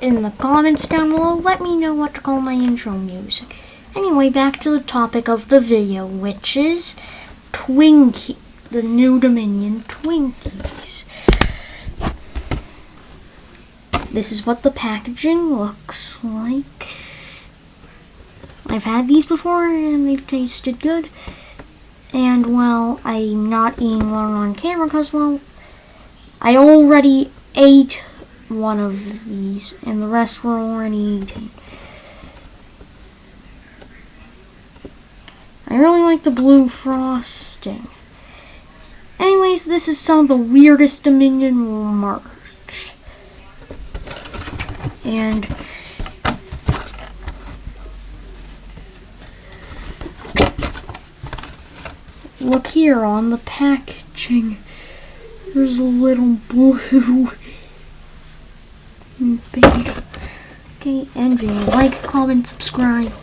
in the comments down below. Let me know what to call my intro music. Anyway, back to the topic of the video, which is Twinkie, the new Dominion Twinkies. This is what the packaging looks like. I've had these before and they've tasted good. And well, I'm not eating one on camera because well, I already ate one of these and the rest were already eaten. I really like the blue frosting. Anyways, this is some of the weirdest Dominion merch. And look here on the packaging. There's a little blue Mm, baby. Okay, and like, comment, subscribe.